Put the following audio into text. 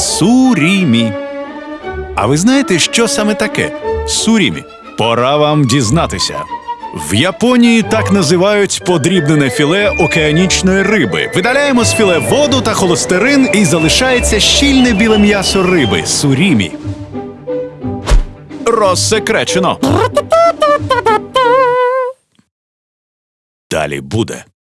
Сурімі. А ви знаєте, що саме таке? Сурімі. Пора вам дізнатися. В Японії так називають подрібнене філе океанічної риби. Видаляємо з філе воду та холестерин і залишається щільне біле м'ясо риби сурімі. Розсекречено. Далі буде.